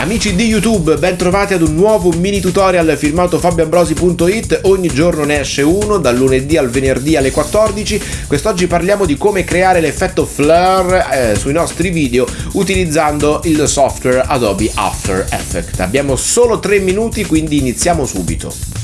Amici di YouTube, ben trovati ad un nuovo mini tutorial firmato fabioambrosi.it. Ogni giorno ne esce uno, dal lunedì al venerdì alle 14. Quest'oggi parliamo di come creare l'effetto flare eh, sui nostri video utilizzando il software Adobe After Effects. Abbiamo solo 3 minuti, quindi iniziamo subito.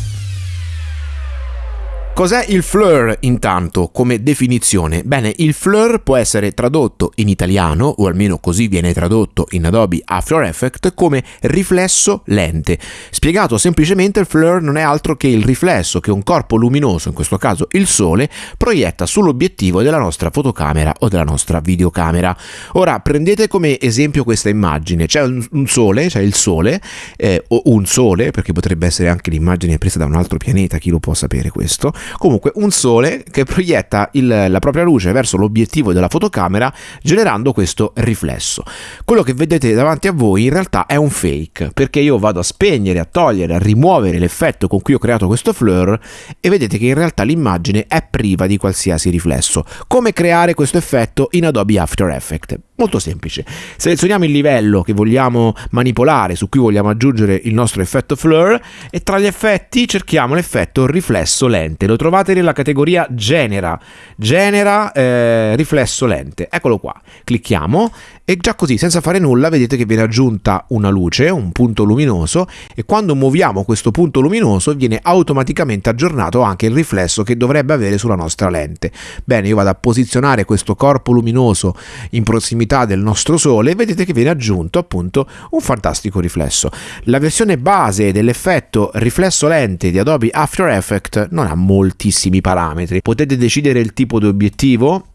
Cos'è il flare intanto come definizione? Bene, il flare può essere tradotto in italiano, o almeno così viene tradotto in Adobe After Effects, come riflesso lente. Spiegato semplicemente, il flare non è altro che il riflesso che un corpo luminoso, in questo caso il sole, proietta sull'obiettivo della nostra fotocamera o della nostra videocamera. Ora prendete come esempio questa immagine, c'è un sole, c'è il sole, eh, o un sole, perché potrebbe essere anche l'immagine presa da un altro pianeta, chi lo può sapere questo, Comunque un sole che proietta il, la propria luce verso l'obiettivo della fotocamera generando questo riflesso. Quello che vedete davanti a voi in realtà è un fake perché io vado a spegnere, a togliere, a rimuovere l'effetto con cui ho creato questo flare e vedete che in realtà l'immagine è priva di qualsiasi riflesso. Come creare questo effetto in Adobe After Effects? Molto semplice. Selezioniamo il livello che vogliamo manipolare, su cui vogliamo aggiungere il nostro effetto flare e tra gli effetti cerchiamo l'effetto riflesso lente. Lo trovate nella categoria genera, genera eh, riflesso lente. Eccolo qua. Clicchiamo e già così, senza fare nulla, vedete che viene aggiunta una luce, un punto luminoso e quando muoviamo questo punto luminoso viene automaticamente aggiornato anche il riflesso che dovrebbe avere sulla nostra lente. Bene, io vado a posizionare questo corpo luminoso in prossimità del nostro Sole, vedete che viene aggiunto appunto un fantastico riflesso. La versione base dell'effetto riflesso lente di Adobe After Effects non ha moltissimi parametri. Potete decidere il tipo di obiettivo,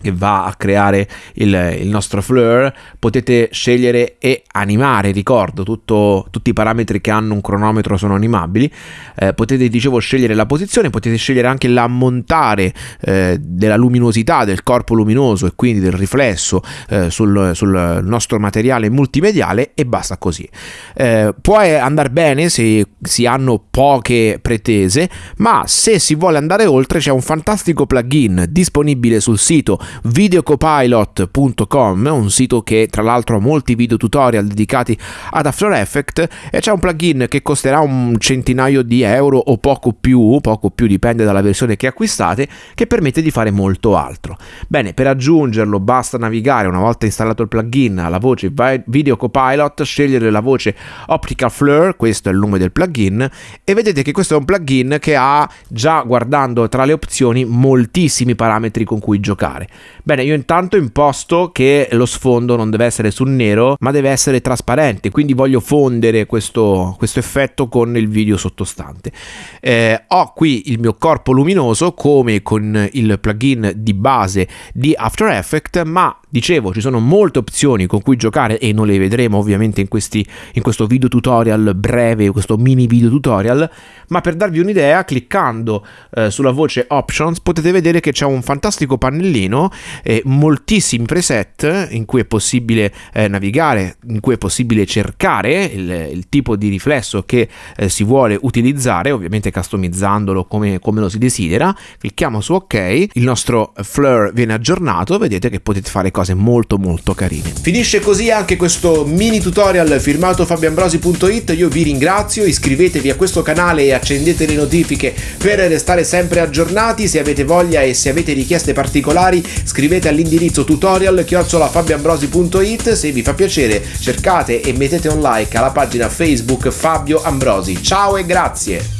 che va a creare il, il, nostro flare potete scegliere e animare ricordo tutto, tutti i parametri che hanno un cronometro sono animabili eh, potete dicevo scegliere la posizione potete scegliere anche l'ammontare eh, della luminosità del corpo luminoso e quindi del riflesso eh, sul, sul, nostro materiale multimediale e basta così. Eh, può andare bene se si hanno poche pretese ma se si vuole andare oltre c'è un fantastico plugin disponibile sul sito videocopilot.com, un sito che tra l'altro ha molti video tutorial dedicati ad After Effects e c'è un plugin che costerà un centinaio di euro o poco più, poco più dipende dalla versione che acquistate, che permette di fare molto altro. Bene, per aggiungerlo basta navigare una volta installato il plugin alla voce Video Copilot, scegliere la voce Optical Flare, questo è il nome del plugin, e vedete che questo è un plugin che ha già guardando tra le opzioni moltissimi parametri con cui giocare. Bene, io intanto imposto che lo sfondo non deve essere sul nero, ma deve essere trasparente, quindi voglio fondere questo, questo effetto con il video sottostante. Eh, ho qui il mio corpo luminoso come con il plugin di base di After Effects, ma dicevo ci sono molte opzioni con cui giocare e non le vedremo ovviamente in, questi, in questo video tutorial breve, questo mini video tutorial, ma per darvi un'idea, cliccando eh, sulla voce Options potete vedere che c'è un fantastico pannellino eh, moltissimi preset in cui è possibile eh, navigare, in cui è possibile cercare il, il tipo di riflesso che eh, si vuole utilizzare, ovviamente customizzandolo come, come lo si desidera. Clicchiamo su OK, il nostro flare viene aggiornato, vedete che potete fare cose molto molto carine. Finisce così anche questo mini tutorial firmato fabioambrosi.it, io vi ringrazio, iscrivetevi a questo canale e accendete le notifiche per restare sempre aggiornati, se avete voglia e se avete richieste particolari scrivete all'indirizzo tutorial chiocciolafabioambrosi.it se vi fa piacere cercate e mettete un like alla pagina Facebook Fabio Ambrosi. Ciao e grazie!